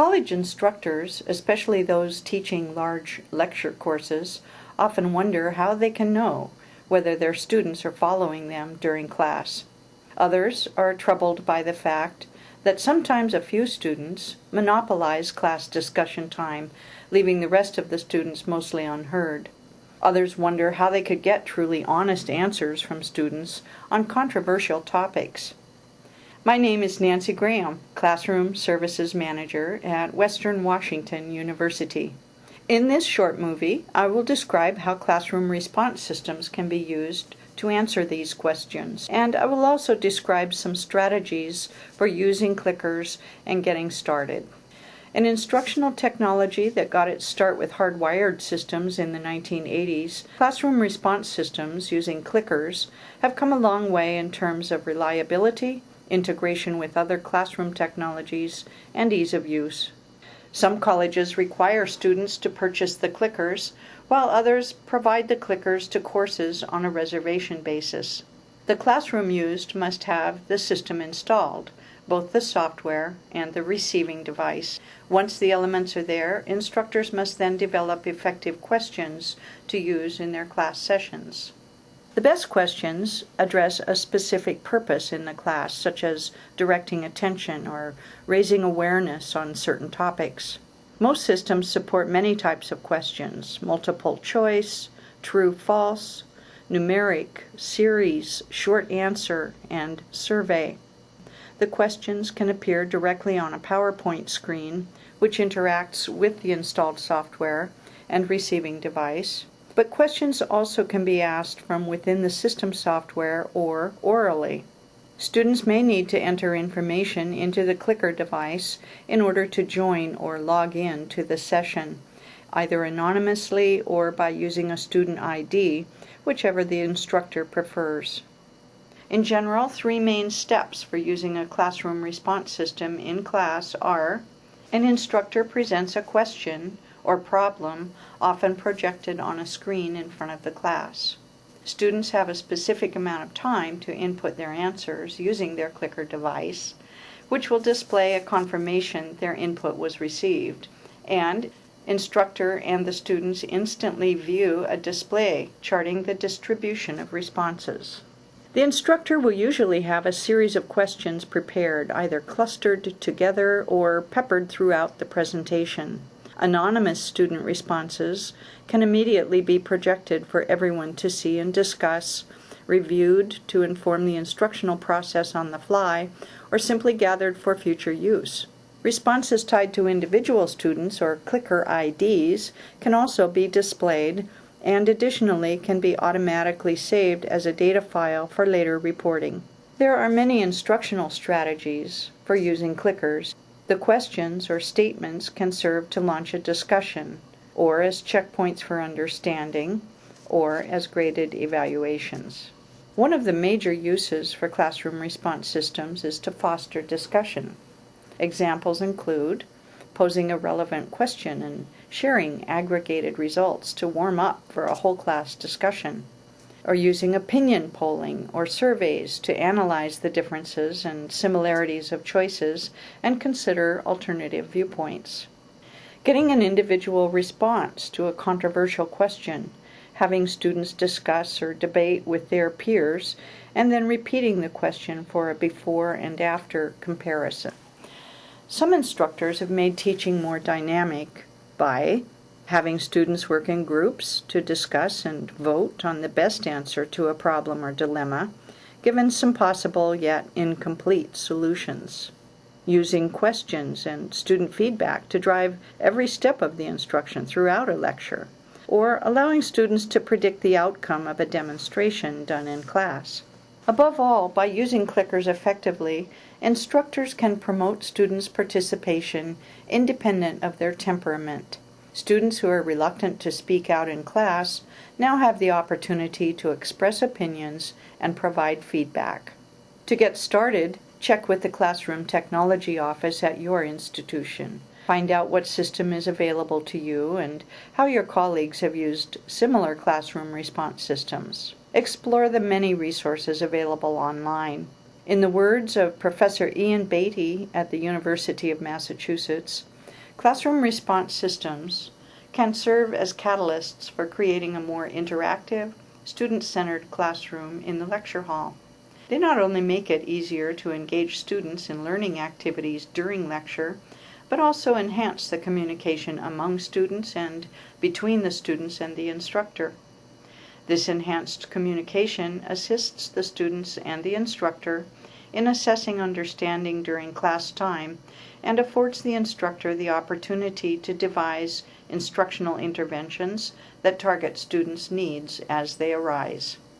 College instructors, especially those teaching large lecture courses, often wonder how they can know whether their students are following them during class. Others are troubled by the fact that sometimes a few students monopolize class discussion time, leaving the rest of the students mostly unheard. Others wonder how they could get truly honest answers from students on controversial topics. My name is Nancy Graham, Classroom Services Manager at Western Washington University. In this short movie, I will describe how classroom response systems can be used to answer these questions. And I will also describe some strategies for using clickers and getting started. An instructional technology that got its start with hardwired systems in the 1980s, classroom response systems using clickers have come a long way in terms of reliability, integration with other classroom technologies, and ease of use. Some colleges require students to purchase the clickers, while others provide the clickers to courses on a reservation basis. The classroom used must have the system installed, both the software and the receiving device. Once the elements are there, instructors must then develop effective questions to use in their class sessions. The best questions address a specific purpose in the class, such as directing attention or raising awareness on certain topics. Most systems support many types of questions multiple choice, true false, numeric, series, short answer, and survey. The questions can appear directly on a PowerPoint screen, which interacts with the installed software and receiving device. But questions also can be asked from within the system software or orally. Students may need to enter information into the clicker device in order to join or log in to the session, either anonymously or by using a student ID, whichever the instructor prefers. In general, three main steps for using a classroom response system in class are an instructor presents a question or problem, often projected on a screen in front of the class. Students have a specific amount of time to input their answers using their clicker device, which will display a confirmation their input was received, and instructor and the students instantly view a display charting the distribution of responses. The instructor will usually have a series of questions prepared, either clustered together or peppered throughout the presentation. Anonymous student responses can immediately be projected for everyone to see and discuss, reviewed to inform the instructional process on the fly, or simply gathered for future use. Responses tied to individual students or clicker IDs can also be displayed and additionally can be automatically saved as a data file for later reporting. There are many instructional strategies for using clickers. The questions or statements can serve to launch a discussion, or as checkpoints for understanding, or as graded evaluations. One of the major uses for classroom response systems is to foster discussion. Examples include posing a relevant question and sharing aggregated results to warm up for a whole class discussion or using opinion polling or surveys to analyze the differences and similarities of choices and consider alternative viewpoints. Getting an individual response to a controversial question, having students discuss or debate with their peers, and then repeating the question for a before and after comparison. Some instructors have made teaching more dynamic by having students work in groups to discuss and vote on the best answer to a problem or dilemma, given some possible yet incomplete solutions. Using questions and student feedback to drive every step of the instruction throughout a lecture, or allowing students to predict the outcome of a demonstration done in class. Above all, by using clickers effectively, instructors can promote students' participation independent of their temperament. Students who are reluctant to speak out in class now have the opportunity to express opinions and provide feedback. To get started, check with the Classroom Technology Office at your institution. Find out what system is available to you and how your colleagues have used similar classroom response systems. Explore the many resources available online. In the words of Professor Ian Beatty at the University of Massachusetts, Classroom response systems can serve as catalysts for creating a more interactive, student-centered classroom in the lecture hall. They not only make it easier to engage students in learning activities during lecture, but also enhance the communication among students and between the students and the instructor. This enhanced communication assists the students and the instructor in assessing understanding during class time and affords the instructor the opportunity to devise instructional interventions that target students' needs as they arise.